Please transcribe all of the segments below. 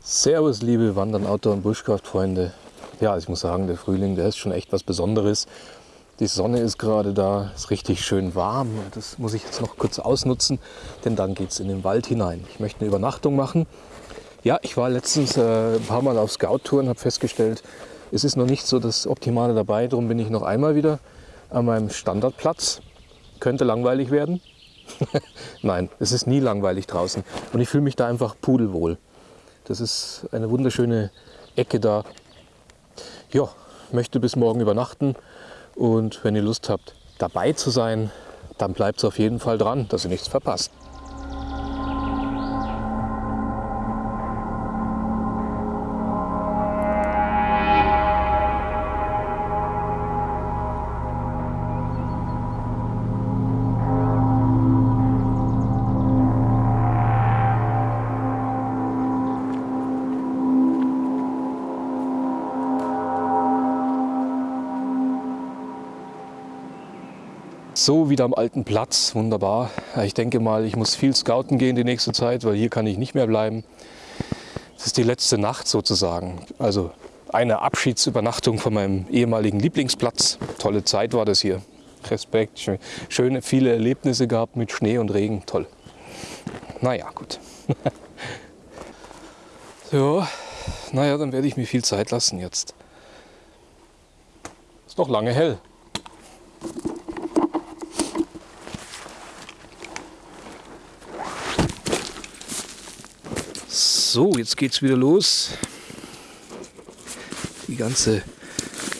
Servus, liebe Wandern, Outdoor- und Bushcraft-Freunde. Ja, ich muss sagen, der Frühling, der ist schon echt was Besonderes. Die Sonne ist gerade da, ist richtig schön warm. Das muss ich jetzt noch kurz ausnutzen, denn dann geht es in den Wald hinein. Ich möchte eine Übernachtung machen. Ja, ich war letztens äh, ein paar Mal auf Scout-Touren, habe festgestellt, es ist noch nicht so das Optimale dabei. Darum bin ich noch einmal wieder an meinem Standardplatz. Könnte langweilig werden. Nein, es ist nie langweilig draußen. Und ich fühle mich da einfach pudelwohl. Das ist eine wunderschöne Ecke da. Ja, möchte bis morgen übernachten. Und wenn ihr Lust habt, dabei zu sein, dann bleibt es auf jeden Fall dran, dass ihr nichts verpasst. So, wieder am alten Platz, wunderbar. Ich denke mal, ich muss viel scouten gehen die nächste Zeit, weil hier kann ich nicht mehr bleiben. Das ist die letzte Nacht sozusagen. Also eine Abschiedsübernachtung von meinem ehemaligen Lieblingsplatz. Tolle Zeit war das hier. Respekt, schöne, viele Erlebnisse gehabt mit Schnee und Regen, toll. Naja, gut. ja, naja, dann werde ich mir viel Zeit lassen jetzt. Ist noch lange hell. So, jetzt geht es wieder los. Die ganze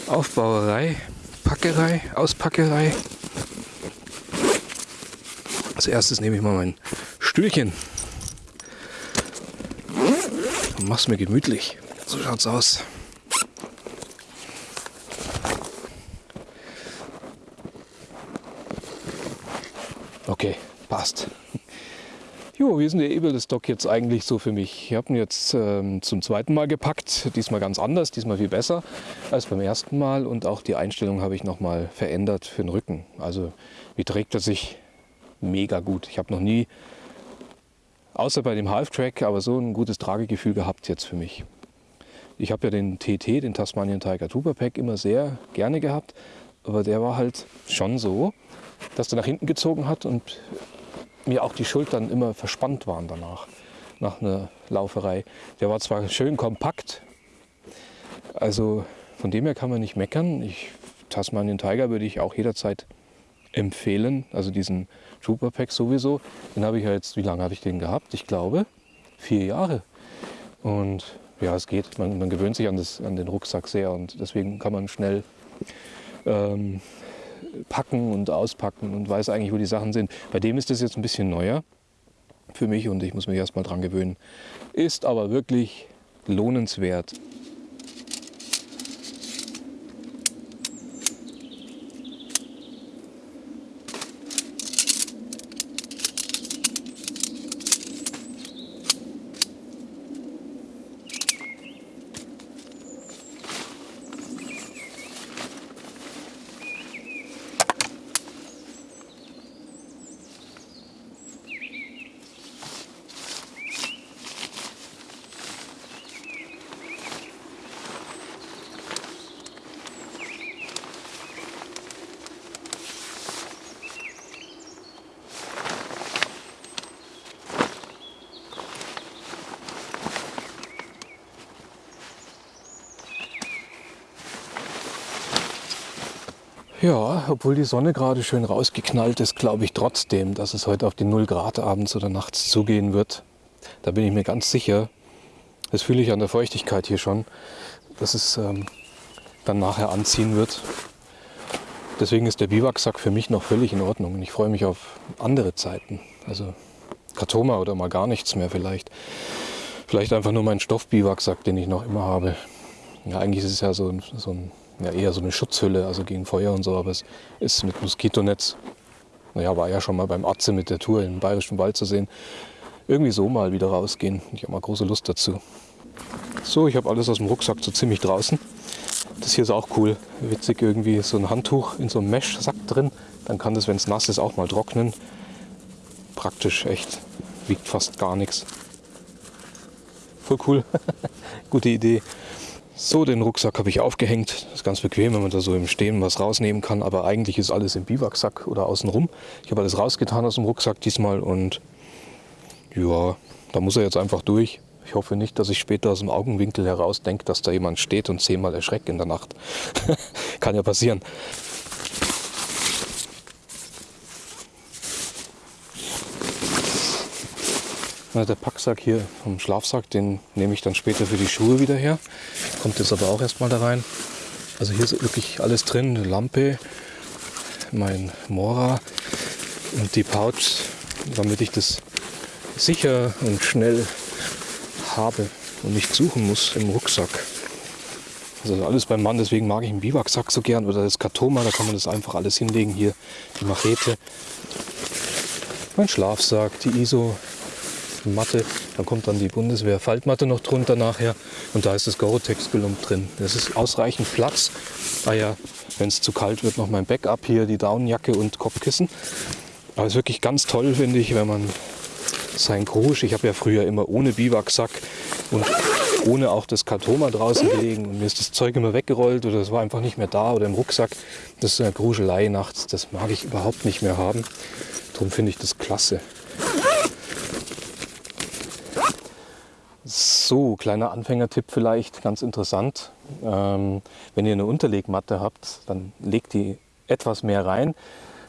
Aufbauerei, Packerei, Auspackerei. Als erstes nehme ich mal mein Stühlchen und mach's mir gemütlich. So schaut's aus. Okay, passt. Jo, wie ist denn der Ebelstock jetzt eigentlich so für mich? Ich habe ihn jetzt ähm, zum zweiten Mal gepackt, diesmal ganz anders, diesmal viel besser als beim ersten Mal und auch die Einstellung habe ich nochmal verändert für den Rücken. Also wie trägt er sich mega gut. Ich habe noch nie, außer bei dem Half-Track, aber so ein gutes Tragegefühl gehabt jetzt für mich. Ich habe ja den TT, den Tasmanian Tiger Trooper Pack, immer sehr gerne gehabt, aber der war halt schon so, dass der nach hinten gezogen hat und mir auch die Schultern immer verspannt waren danach, nach einer Lauferei. Der war zwar schön kompakt, also von dem her kann man nicht meckern. Ich, Tasmanian Tiger würde ich auch jederzeit empfehlen, also diesen Trooper Pack sowieso. Den habe ich ja jetzt, wie lange habe ich den gehabt? Ich glaube, vier Jahre. Und ja, es geht. Man, man gewöhnt sich an, das, an den Rucksack sehr und deswegen kann man schnell ähm, packen und auspacken und weiß eigentlich, wo die Sachen sind. Bei dem ist das jetzt ein bisschen neuer für mich und ich muss mich erst mal dran gewöhnen. Ist aber wirklich lohnenswert. Ja, obwohl die Sonne gerade schön rausgeknallt ist, glaube ich trotzdem, dass es heute auf die 0 Grad abends oder nachts zugehen wird. Da bin ich mir ganz sicher. Das fühle ich an der Feuchtigkeit hier schon, dass es ähm, dann nachher anziehen wird. Deswegen ist der Biwaksack für mich noch völlig in Ordnung und ich freue mich auf andere Zeiten. Also Katoma oder mal gar nichts mehr vielleicht. Vielleicht einfach nur mein Stoffbiwaksack, den ich noch immer habe. Ja, eigentlich ist es ja so so ein ja, eher so eine Schutzhülle, also gegen Feuer und so, aber es ist mit Moskitonetz. Naja, war ja schon mal beim Atze mit der Tour im Bayerischen Wald zu sehen. Irgendwie so mal wieder rausgehen. Ich habe mal große Lust dazu. So, ich habe alles aus dem Rucksack so ziemlich draußen. Das hier ist auch cool. Witzig irgendwie so ein Handtuch in so einem Mesh-Sack drin. Dann kann das, wenn es nass ist, auch mal trocknen. Praktisch echt. Wiegt fast gar nichts. voll cool. Gute Idee. So, den Rucksack habe ich aufgehängt. Das ist ganz bequem, wenn man da so im Stehen was rausnehmen kann. Aber eigentlich ist alles im Biwaksack oder außenrum. Ich habe alles rausgetan aus dem Rucksack diesmal und ja, da muss er jetzt einfach durch. Ich hoffe nicht, dass ich später aus dem Augenwinkel heraus denke, dass da jemand steht und zehnmal erschreckt in der Nacht. kann ja passieren. Der Packsack hier vom Schlafsack, den nehme ich dann später für die Schuhe wieder her. Kommt jetzt aber auch erstmal da rein. Also hier ist wirklich alles drin. Lampe, mein Mora und die Pouch, damit ich das sicher und schnell habe und nicht suchen muss im Rucksack. Also alles beim Mann, deswegen mag ich einen Biwaksack so gern oder das Katoma, da kann man das einfach alles hinlegen. Hier die Machete, mein Schlafsack, die ISO Matte. Dann kommt dann die Bundeswehr-Faltmatte noch drunter nachher. Und da ist das Gore-Tex-Gelump drin. Das ist ausreichend Platz. Ah ja, wenn es zu kalt wird, noch mein Backup hier, die Daunenjacke und Kopfkissen. Aber es ist wirklich ganz toll, finde ich, wenn man sein Krusch, ich habe ja früher immer ohne Biwaksack und ohne auch das Kartoma draußen gelegen und mir ist das Zeug immer weggerollt oder es war einfach nicht mehr da oder im Rucksack. Das ist eine Gruschelei nachts, das mag ich überhaupt nicht mehr haben. Darum finde ich das klasse. So, kleiner Anfängertipp vielleicht, ganz interessant. Ähm, wenn ihr eine Unterlegmatte habt, dann legt die etwas mehr rein.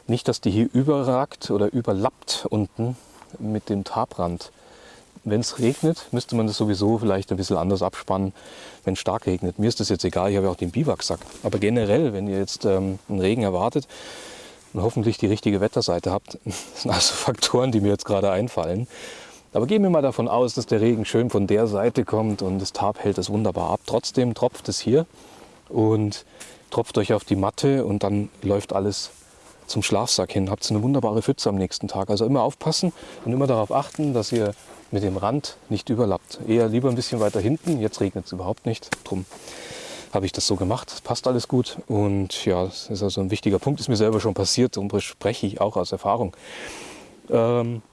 Nicht, dass die hier überragt oder überlappt unten mit dem Tabrand. Wenn es regnet, müsste man das sowieso vielleicht ein bisschen anders abspannen, wenn es stark regnet. Mir ist das jetzt egal, ich habe ja auch den Biwaksack. Aber generell, wenn ihr jetzt ähm, einen Regen erwartet und hoffentlich die richtige Wetterseite habt, das sind also Faktoren, die mir jetzt gerade einfallen, aber gehen wir mal davon aus, dass der Regen schön von der Seite kommt und das Tarp hält es wunderbar ab. Trotzdem tropft es hier und tropft euch auf die Matte und dann läuft alles zum Schlafsack hin. Habt eine wunderbare Pfütze am nächsten Tag. Also immer aufpassen und immer darauf achten, dass ihr mit dem Rand nicht überlappt. Eher lieber ein bisschen weiter hinten. Jetzt regnet es überhaupt nicht. Drum habe ich das so gemacht. Passt alles gut. Und ja, das ist also ein wichtiger Punkt. Ist mir selber schon passiert und spreche ich auch aus Erfahrung. Ähm,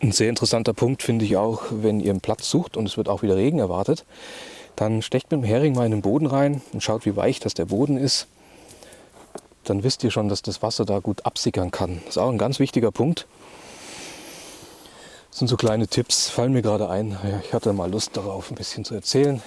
ein sehr interessanter Punkt finde ich auch, wenn ihr einen Platz sucht und es wird auch wieder Regen erwartet, dann stecht mit dem Hering mal in den Boden rein und schaut, wie weich das der Boden ist. Dann wisst ihr schon, dass das Wasser da gut absickern kann. Das ist auch ein ganz wichtiger Punkt. Das sind so kleine Tipps, fallen mir gerade ein. Ich hatte mal Lust darauf, ein bisschen zu erzählen.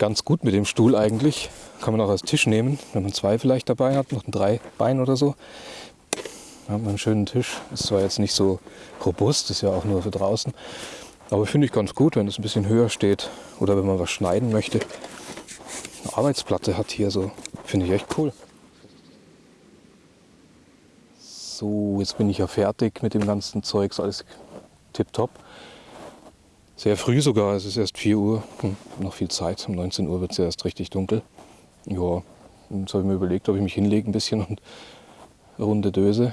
Ganz gut mit dem Stuhl eigentlich. Kann man auch als Tisch nehmen, wenn man zwei vielleicht dabei hat, noch ein drei Bein oder so. Da hat man einen schönen Tisch. Ist zwar jetzt nicht so robust, ist ja auch nur für draußen. Aber finde ich ganz gut, wenn es ein bisschen höher steht oder wenn man was schneiden möchte. Eine Arbeitsplatte hat hier so, finde ich echt cool. So, jetzt bin ich ja fertig mit dem ganzen Zeugs, alles tipptopp. Sehr früh sogar, es ist erst 4 Uhr, hm, noch viel Zeit. Um 19 Uhr wird es erst richtig dunkel. Ja, jetzt habe ich mir überlegt, ob ich mich hinlege ein bisschen und runde Döse.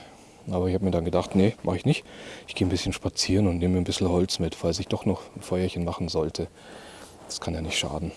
Aber ich habe mir dann gedacht, nee, mache ich nicht. Ich gehe ein bisschen spazieren und nehme ein bisschen Holz mit, falls ich doch noch ein Feuerchen machen sollte. Das kann ja nicht schaden.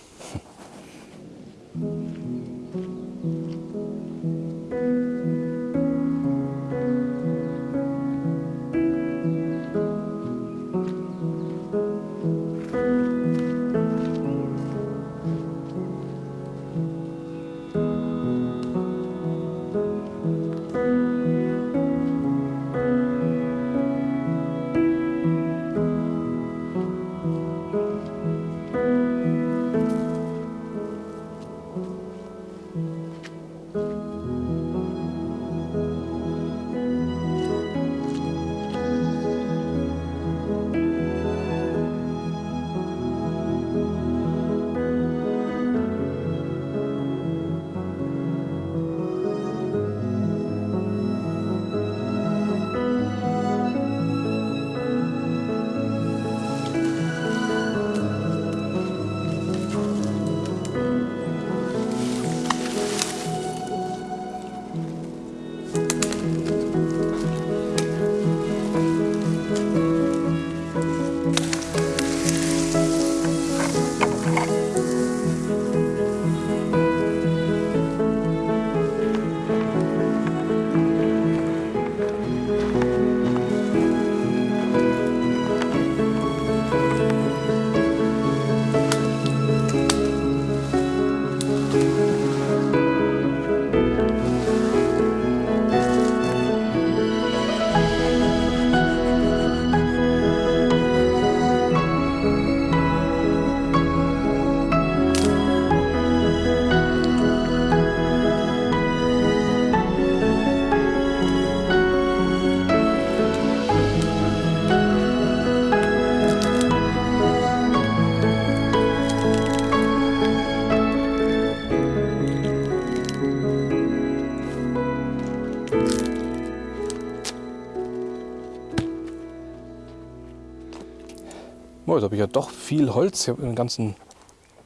Ja doch viel Holz. Ich habe den ganzen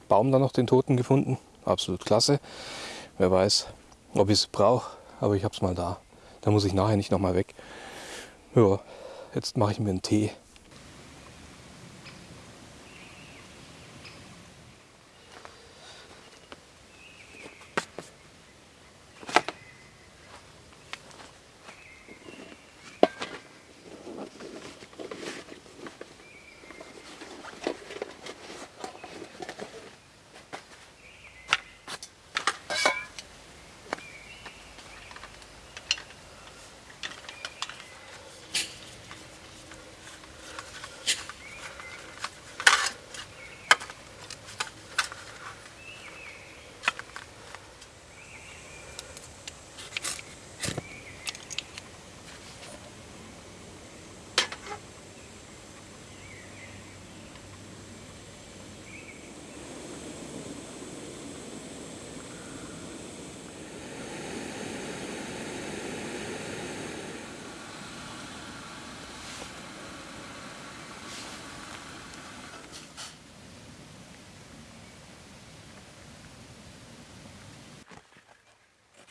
Baum da noch den Toten gefunden. Absolut klasse. Wer weiß, ob ich es brauche, aber ich habe es mal da. Da muss ich nachher nicht nochmal weg. Ja, jetzt mache ich mir einen Tee.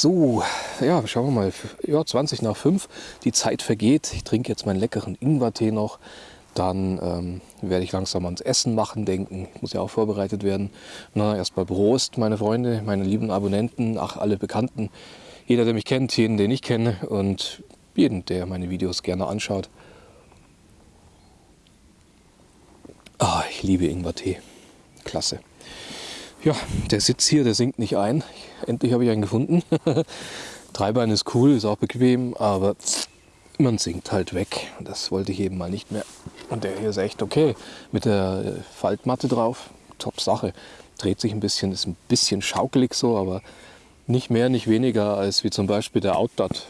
So, ja, schauen wir mal. Ja, 20 nach 5. Die Zeit vergeht. Ich trinke jetzt meinen leckeren Ingwertee noch. Dann ähm, werde ich langsam ans Essen machen denken. Muss ja auch vorbereitet werden. Na, erstmal Prost, meine Freunde, meine lieben Abonnenten, ach, alle Bekannten. Jeder, der mich kennt, jeden, den ich kenne und jeden, der meine Videos gerne anschaut. Ah, ich liebe Ingwertee. Klasse. Ja, der Sitz hier, der sinkt nicht ein. Endlich habe ich einen gefunden. Dreibein ist cool, ist auch bequem, aber man sinkt halt weg. Das wollte ich eben mal nicht mehr. Und der hier ist echt okay. Mit der Faltmatte drauf, top Sache. Dreht sich ein bisschen, ist ein bisschen schaukelig so, aber nicht mehr, nicht weniger als wie zum Beispiel der Outdot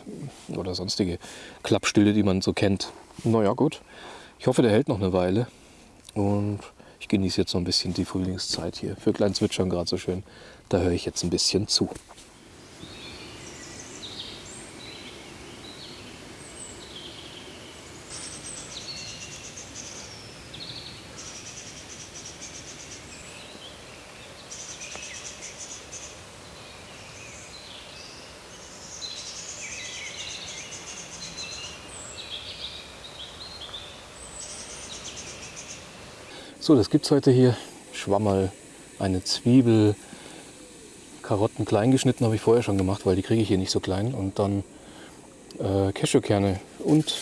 oder sonstige Klappstühle, die man so kennt. Naja gut, ich hoffe, der hält noch eine Weile. Und ich genieße jetzt so ein bisschen die Frühlingszeit hier. Für kleinen Zwitschern gerade so schön. Da höre ich jetzt ein bisschen zu. So, das gibt es heute hier. Schwammerl, eine Zwiebel, Karotten klein geschnitten habe ich vorher schon gemacht, weil die kriege ich hier nicht so klein. Und dann äh, Cashewkerne und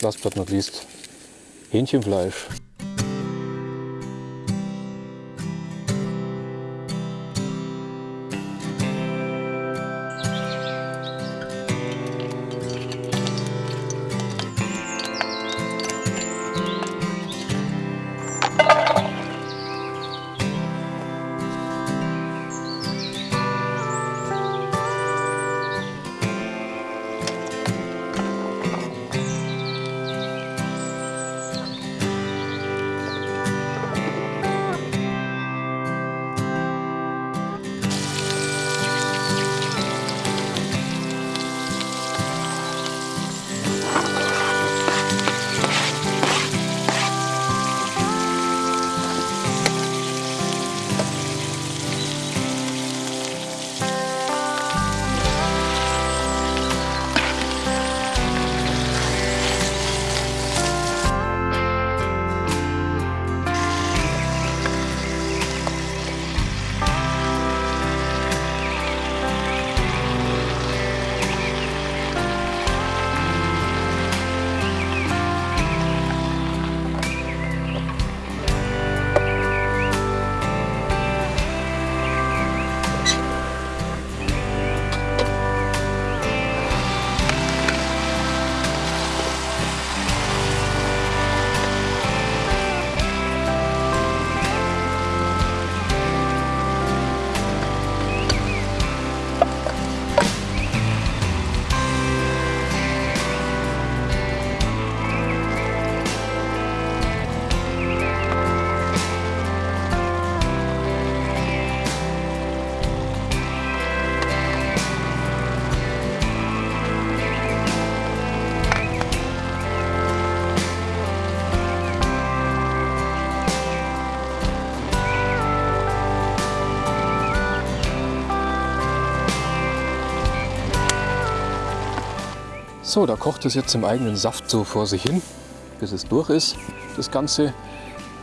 last but not least Hähnchenfleisch. So, da kocht es jetzt im eigenen Saft so vor sich hin, bis es durch ist, das Ganze.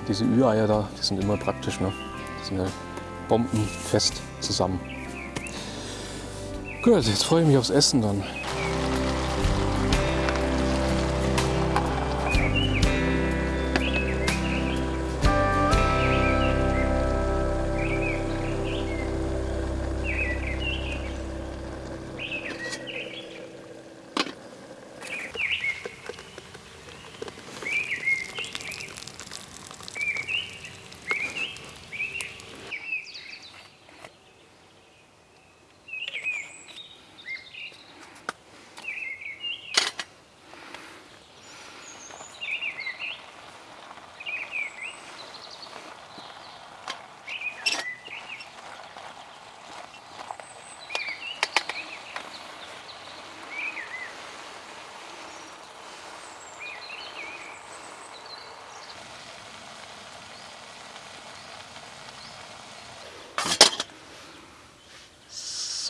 Diese Ü-Eier da, die sind immer praktisch, ne? Die sind ja bombenfest zusammen. Gut, jetzt freue ich mich aufs Essen dann.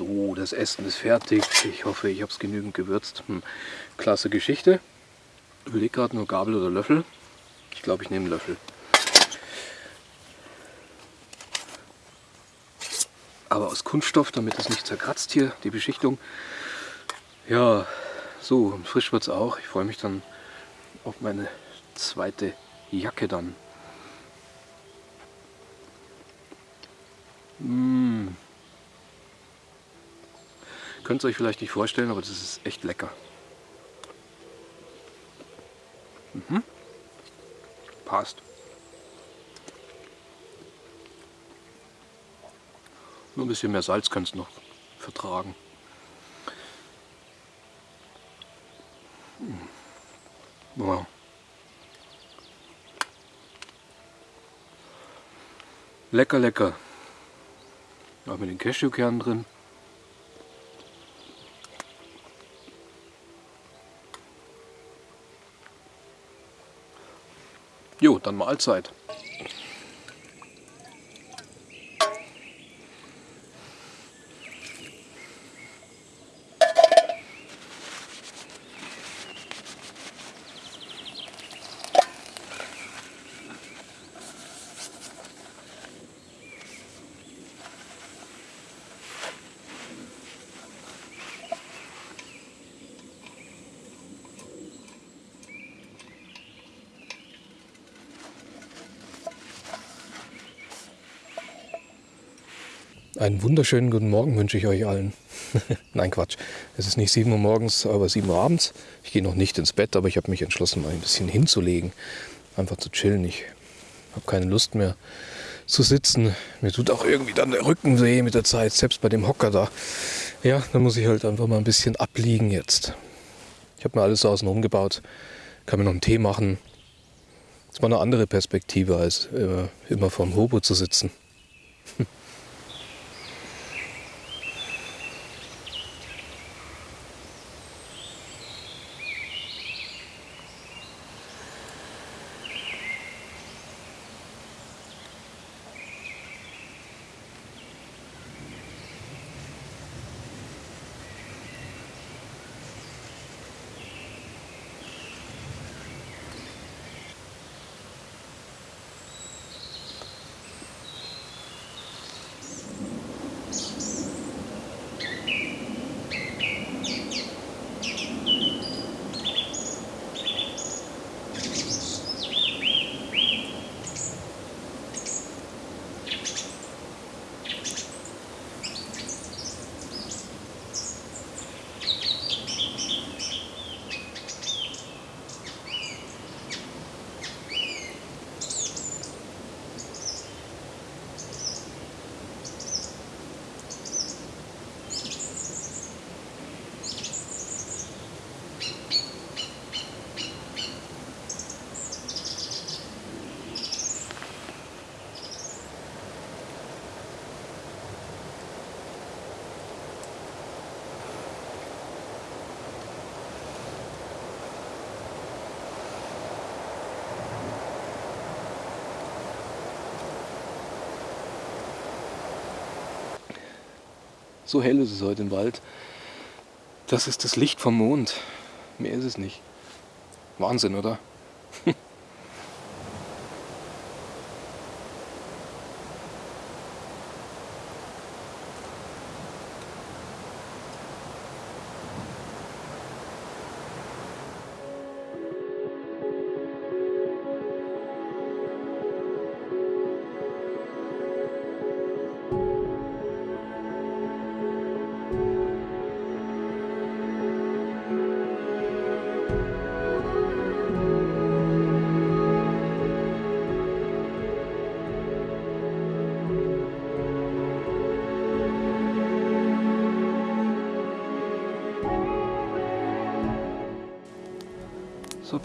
So, das Essen ist fertig. Ich hoffe, ich habe es genügend gewürzt. Hm. Klasse Geschichte. Ich überlege gerade nur Gabel oder Löffel. Ich glaube, ich nehme einen Löffel. Aber aus Kunststoff, damit es nicht zerkratzt hier, die Beschichtung. Ja, so, frisch wird es auch. Ich freue mich dann auf meine zweite Jacke dann. Mmh. Könnt ihr euch vielleicht nicht vorstellen, aber das ist echt lecker. Mhm. Passt. Nur ein bisschen mehr Salz kannst du noch vertragen. Mhm. Wow. Lecker, lecker. Auch mit den Cashewkernen drin. Jo, dann Mahlzeit. Einen wunderschönen guten Morgen wünsche ich euch allen. Nein, Quatsch. Es ist nicht 7 Uhr morgens, aber 7 Uhr abends. Ich gehe noch nicht ins Bett, aber ich habe mich entschlossen, mal ein bisschen hinzulegen. Einfach zu chillen. Ich habe keine Lust mehr zu sitzen. Mir tut auch irgendwie dann der Rücken weh mit der Zeit, selbst bei dem Hocker da. Ja, da muss ich halt einfach mal ein bisschen abliegen jetzt. Ich habe mir alles außen umgebaut. Kann mir noch einen Tee machen. Das war eine andere Perspektive, als immer, immer vorm Hobo zu sitzen. So hell ist es heute im Wald. Das ist das Licht vom Mond. Mehr ist es nicht. Wahnsinn, oder?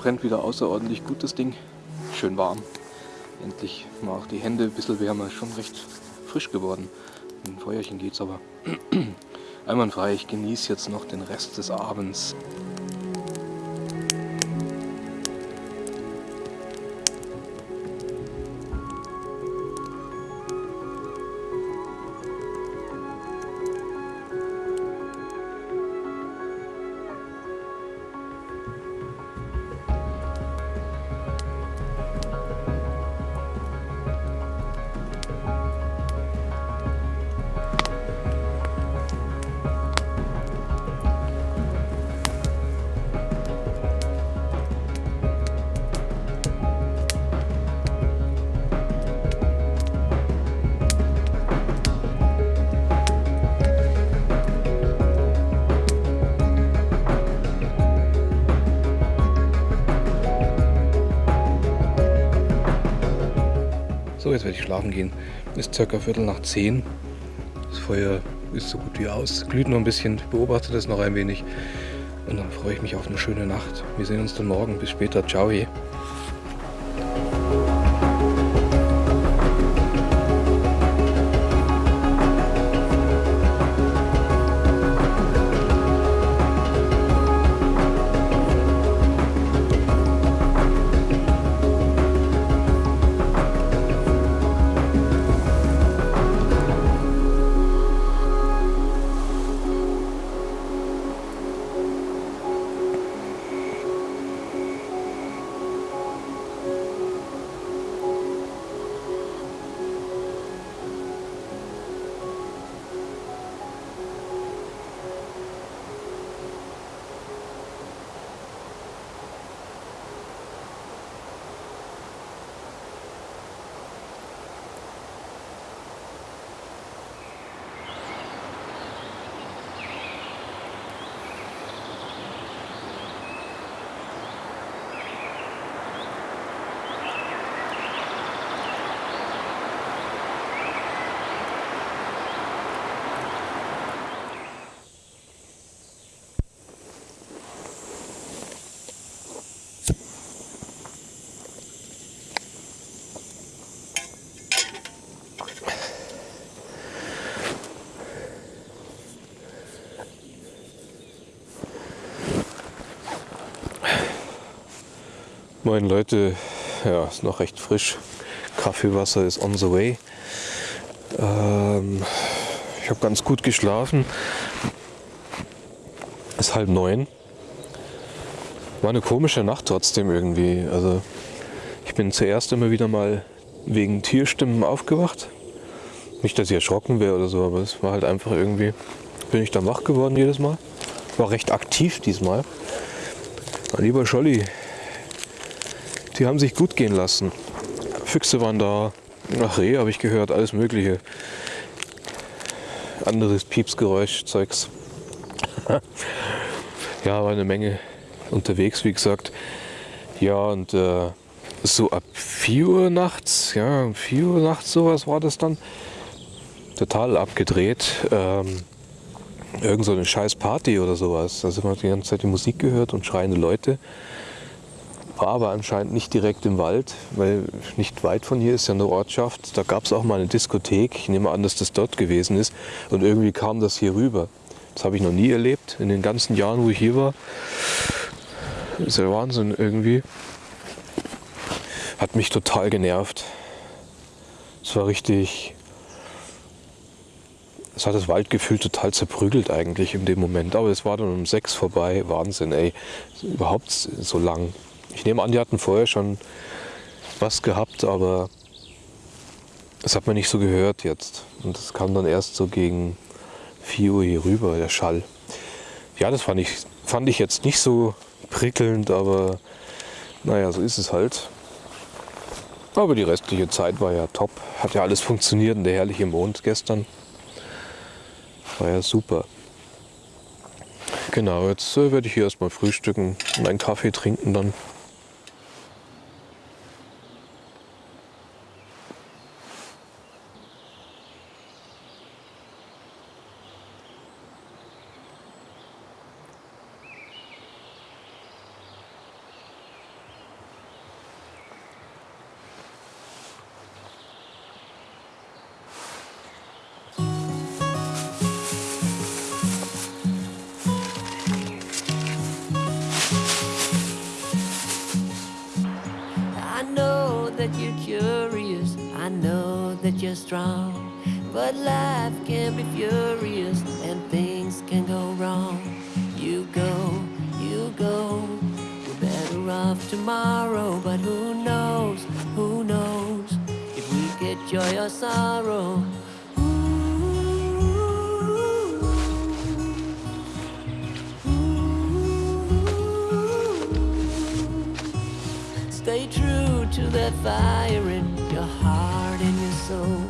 brennt wieder außerordentlich gut das Ding. Schön warm. Endlich mal auch die Hände ein bisschen wärmer. Schon recht frisch geworden. Mit dem Feuerchen geht's aber einwandfrei. Ich genieße jetzt noch den Rest des Abends. Schlafen gehen. Ist circa Viertel nach zehn. Das Feuer ist so gut wie aus. Glüht noch ein bisschen. Beobachte das noch ein wenig. Und dann freue ich mich auf eine schöne Nacht. Wir sehen uns dann morgen. Bis später. Ciao. Moin Leute, ja, ist noch recht frisch. Kaffeewasser ist on the way. Ähm, ich habe ganz gut geschlafen. Ist halb neun. War eine komische Nacht trotzdem irgendwie. Also ich bin zuerst immer wieder mal wegen Tierstimmen aufgewacht. Nicht, dass ich erschrocken wäre oder so, aber es war halt einfach irgendwie, bin ich dann wach geworden jedes Mal. War recht aktiv diesmal. Mein lieber Scholli, die haben sich gut gehen lassen. Füchse waren da, nach Reh habe ich gehört, alles mögliche. Anderes Piepsgeräusch, Zeugs. ja, war eine Menge unterwegs, wie gesagt. Ja, und äh, so ab 4 Uhr nachts, ja, um 4 Uhr nachts sowas war das dann. Total abgedreht. Ähm, irgend so eine scheiß Party oder sowas. Da sind wir die ganze Zeit die Musik gehört und schreiende Leute war aber anscheinend nicht direkt im Wald, weil nicht weit von hier ist ja eine Ortschaft. Da gab es auch mal eine Diskothek. Ich nehme an, dass das dort gewesen ist. Und irgendwie kam das hier rüber. Das habe ich noch nie erlebt in den ganzen Jahren, wo ich hier war. Das ist ja Wahnsinn irgendwie. Hat mich total genervt. Es war richtig. das hat das Waldgefühl total zerprügelt eigentlich in dem Moment. Aber es war dann um sechs vorbei. Wahnsinn, ey. Überhaupt so lang. Ich nehme an, die hatten vorher schon was gehabt, aber das hat man nicht so gehört jetzt. Und das kam dann erst so gegen 4 Uhr hier rüber, der Schall. Ja, das fand ich, fand ich jetzt nicht so prickelnd, aber naja, so ist es halt. Aber die restliche Zeit war ja top. Hat ja alles funktioniert und der herrliche Mond gestern. War ja super. Genau, jetzt äh, werde ich hier erstmal frühstücken und einen Kaffee trinken dann. Or sorrow. Stay true to that fire in your heart and your soul.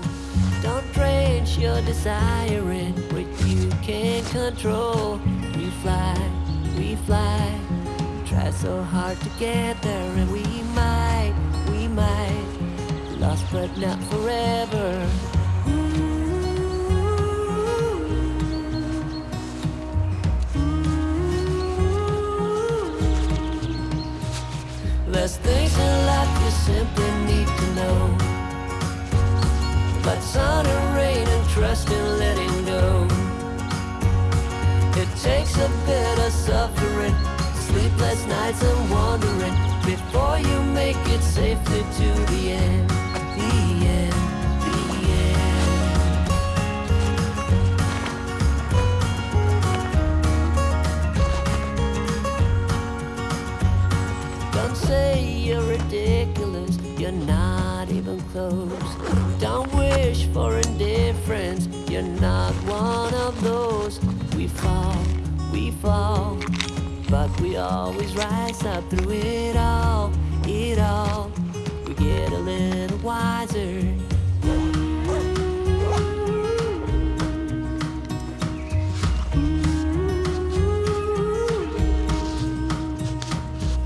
Don't drench your desire in what you can't control. We fly, we fly. Try so hard to get there, Lost but not forever. There's things in life you simply need to know. But sun and rain and trust in letting go. It takes a bit of suffering, sleepless nights and wandering before you make it safely to the end. You're not even close. Don't wish for indifference, you're not one of those. We fall, we fall, but we always rise up through it all, it all. We get a little wiser.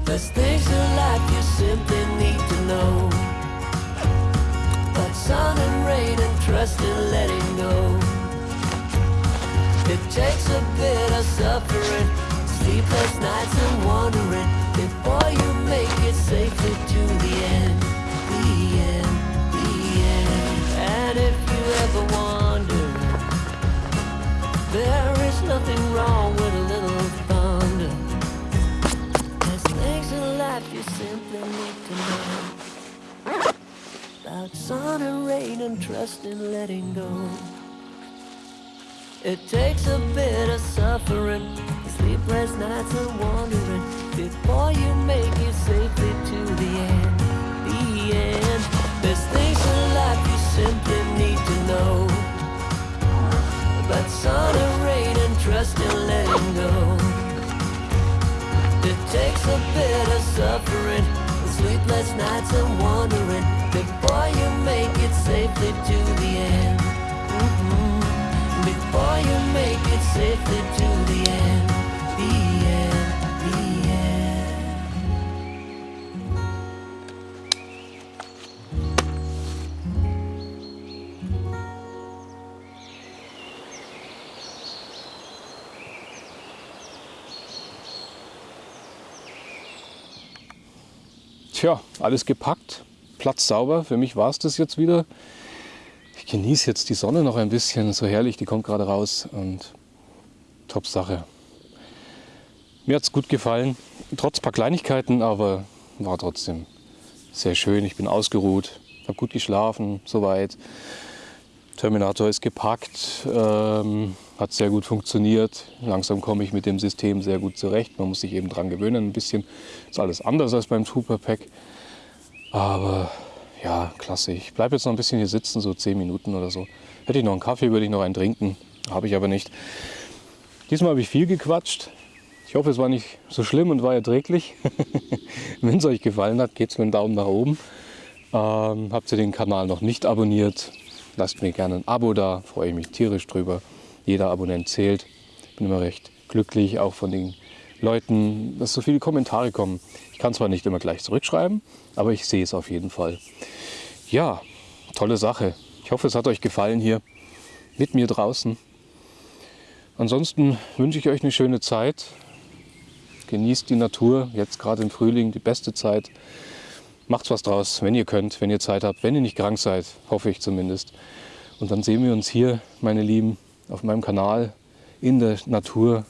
There's things in life you simply need to know. Sun and rain and trust in letting go. It takes a bit of suffering, sleepless nights and wandering before you make it safely about sun and rain and trust in letting go. It takes a bit of suffering, sleepless nights and wandering before you make it safely to the end. The end. There's things in life you simply need to know about sun and rain and trust in letting go. It takes a bit of suffering, sleepless nights and wondering before you make it safely to the end. Mhm. Before you make it safely to the end, Tja, alles gepackt, Platz sauber. Für mich war es das jetzt wieder. Ich genieße jetzt die Sonne noch ein bisschen, so herrlich, die kommt gerade raus und top Sache. Mir hat es gut gefallen, trotz paar Kleinigkeiten, aber war trotzdem sehr schön. Ich bin ausgeruht, habe gut geschlafen, soweit. Terminator ist gepackt, ähm, hat sehr gut funktioniert. Langsam komme ich mit dem System sehr gut zurecht. Man muss sich eben dran gewöhnen ein bisschen. Ist alles anders als beim Trooper Pack. Aber ja, klasse. Ich bleibe jetzt noch ein bisschen hier sitzen, so 10 Minuten oder so. Hätte ich noch einen Kaffee, würde ich noch einen trinken. Habe ich aber nicht. Diesmal habe ich viel gequatscht. Ich hoffe, es war nicht so schlimm und war erträglich. Wenn es euch gefallen hat, gebt mir einen Daumen nach oben. Ähm, habt ihr den Kanal noch nicht abonniert, lasst mir gerne ein Abo da, freue ich mich tierisch drüber. Jeder Abonnent zählt. Bin immer recht glücklich, auch von den Leuten, dass so viele Kommentare kommen. Ich kann zwar nicht immer gleich zurückschreiben, aber ich sehe es auf jeden Fall. Ja, tolle Sache. Ich hoffe, es hat euch gefallen hier mit mir draußen. Ansonsten wünsche ich euch eine schöne Zeit. Genießt die Natur, jetzt gerade im Frühling die beste Zeit. Macht was draus, wenn ihr könnt, wenn ihr Zeit habt, wenn ihr nicht krank seid, hoffe ich zumindest. Und dann sehen wir uns hier, meine Lieben, auf meinem Kanal, in der Natur,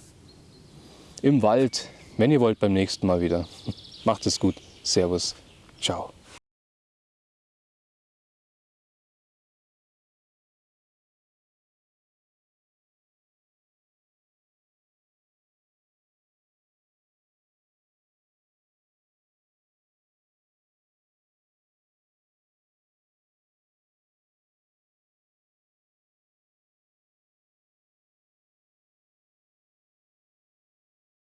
im Wald, wenn ihr wollt, beim nächsten Mal wieder. Macht es gut. Servus. Ciao.